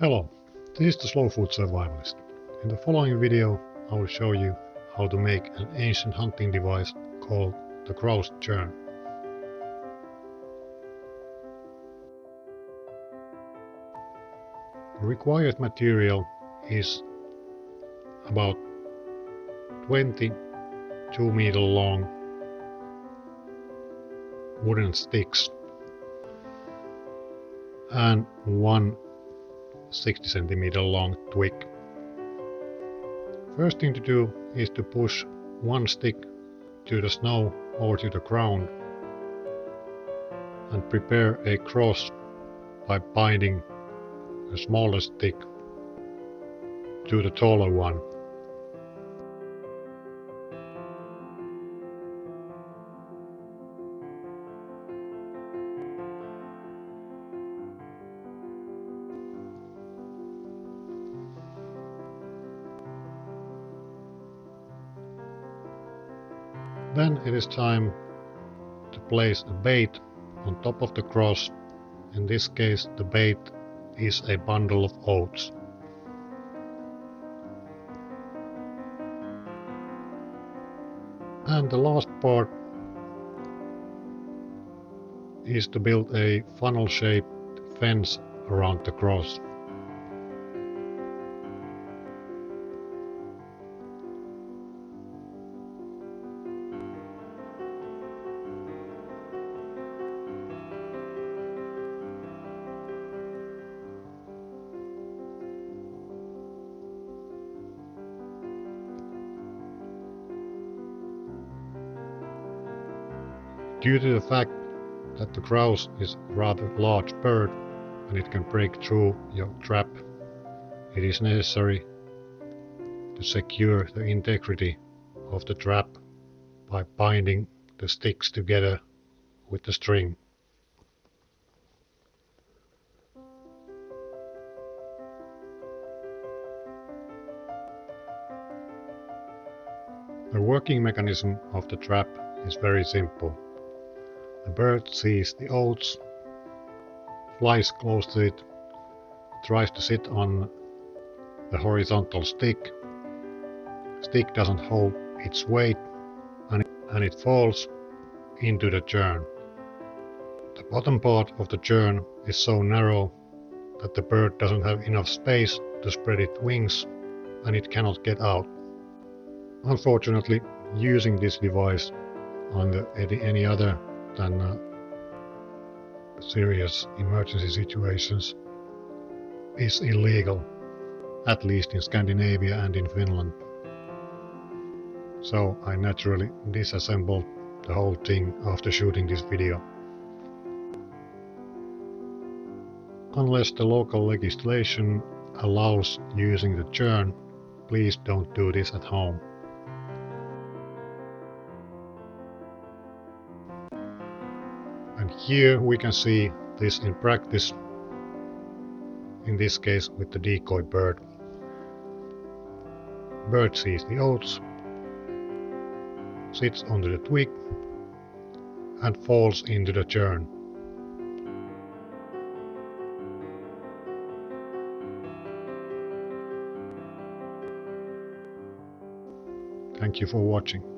Hello, this is the Slow Food Survivalist. In the following video I will show you how to make an ancient hunting device called the grouse churn. The required material is about 22 meter long wooden sticks and one 60 centimeter long twig. First thing to do is to push one stick to the snow or to the ground and prepare a cross by binding the smaller stick to the taller one. Then it is time to place a bait on top of the cross. In this case the bait is a bundle of oats. And the last part is to build a funnel shaped fence around the cross. Due to the fact that the grouse is a rather large bird and it can break through your trap, it is necessary to secure the integrity of the trap by binding the sticks together with the string. The working mechanism of the trap is very simple. The bird sees the oats, flies close to it, tries to sit on the horizontal stick. Stick doesn't hold its weight and it, and it falls into the churn. The bottom part of the churn is so narrow that the bird doesn't have enough space to spread its wings and it cannot get out. Unfortunately, using this device under any other than uh, serious emergency situations is illegal, at least in Scandinavia and in Finland. So I naturally disassembled the whole thing after shooting this video. Unless the local legislation allows using the churn, please don't do this at home. And here we can see this in practice, in this case with the decoy bird. Bird sees the oats, sits onto the twig and falls into the churn. Thank you for watching.